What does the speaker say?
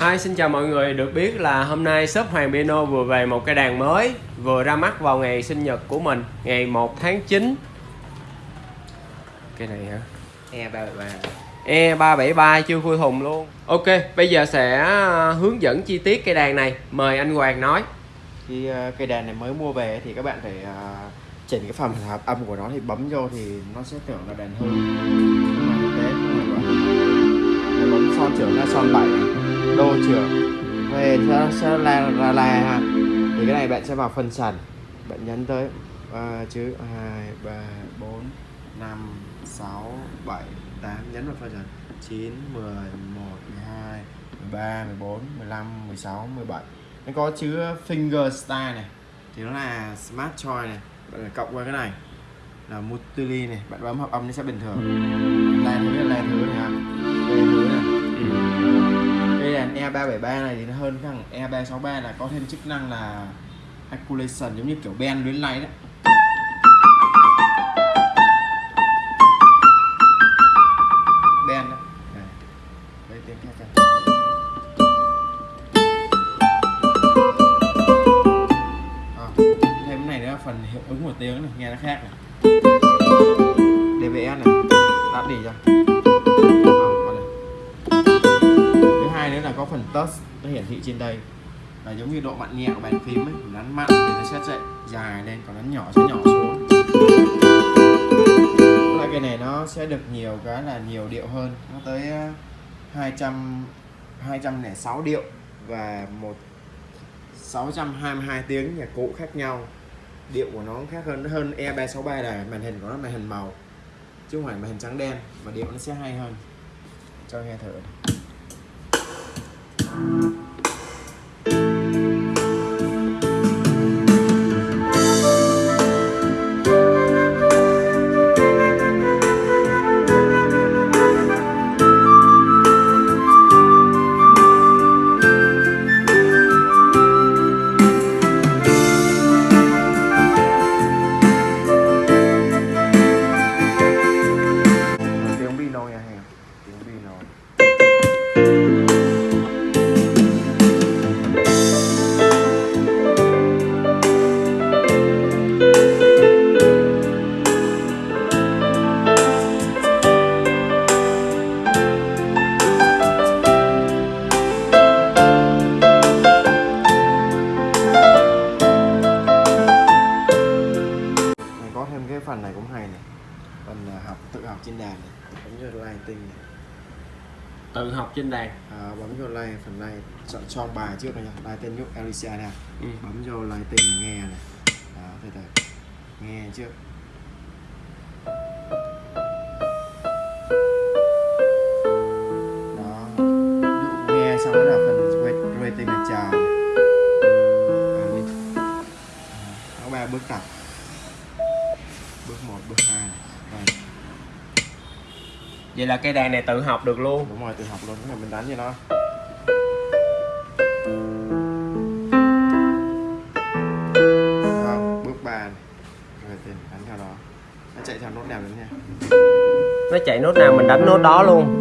Hi, xin chào mọi người. Được biết là hôm nay shop Hoàng Piano vừa về một cái đàn mới vừa ra mắt vào ngày sinh nhật của mình, ngày 1 tháng 9. Cái này hả? E373 E373 chưa khui thùng luôn. Ok, bây giờ sẽ à, hướng dẫn chi tiết cây đàn này. Mời anh Hoàng nói. Khi uh, cây đàn này mới mua về thì các bạn phải uh, chỉnh cái phần hợp âm của nó thì bấm vô thì nó sẽ tưởng là đàn hư nhưng mà thực tế không phải vậy bấm son trưởng ra son 7 đô trưởng. Về sẽ, sẽ là là ha thì cái này bạn sẽ vào phần sàn. Bạn nhấn tới. Uh, chữ 2 3 4 5 6 7 8 nhấn vào phần sàn. 9 10 11 12 13 14 15 16 17 nó có chữ finger style này. Thì nó là smart choice này. Bạn phải cộng qua cái này. Là multili này. Bạn bấm hợp âm nó sẽ bình thường. Là thứ là thứ này ha E373 này thì nó hơn thằng E363 là có thêm chức năng là Acculation giống như kiểu bend luyến lay đấy. Bend đấy đây tiếng khác kìa. À, ờ, thêm cái này nữa phần hiệu ứng của tiếng này nghe nó khác này. DBS này tắt đi cho nữa là có phần touch nó hiển thị trên đây. Là giống như độ mặn nhẹ của bàn phím ấy nắn mặn thì nó sẽ chạy dài lên còn nắn nhỏ sẽ nhỏ xuống. Loại cái này nó sẽ được nhiều cái là nhiều điệu hơn. Nó tới ờ, 200 206 điệu và một 622 tiếng nhạc cụ khác nhau. Điệu của nó khác hơn hơn E363 là màn hình của nó màn hình màu chứ không phải màn hình trắng đen và điệu nó sẽ hay hơn. Cho nghe thử Thank you. Cũng hay này. Phần à, học tự học trên đàn này bấm vô lighting này. Tự học trên đàn. à, bấm vô like phần này chọn chọn bài trước này nha. Lighting nhúc Alicia nè Ừ. bấm vô lighting này nghe này. Đó từ từ. Nghe trước. Đó. Dụ nghe xong đó là phần rating là chào. Có ba bước tập bước 1, bước 2 này. Rồi, Vậy là cây đàn này tự học được luôn. đúng rồi tự học luôn. Mình đánh cho nó. Bước 3 này rồi tiền đánh theo đó nó chạy theo nốt nào nữa nha. Nó chạy nốt nào mình đánh nốt đó luôn.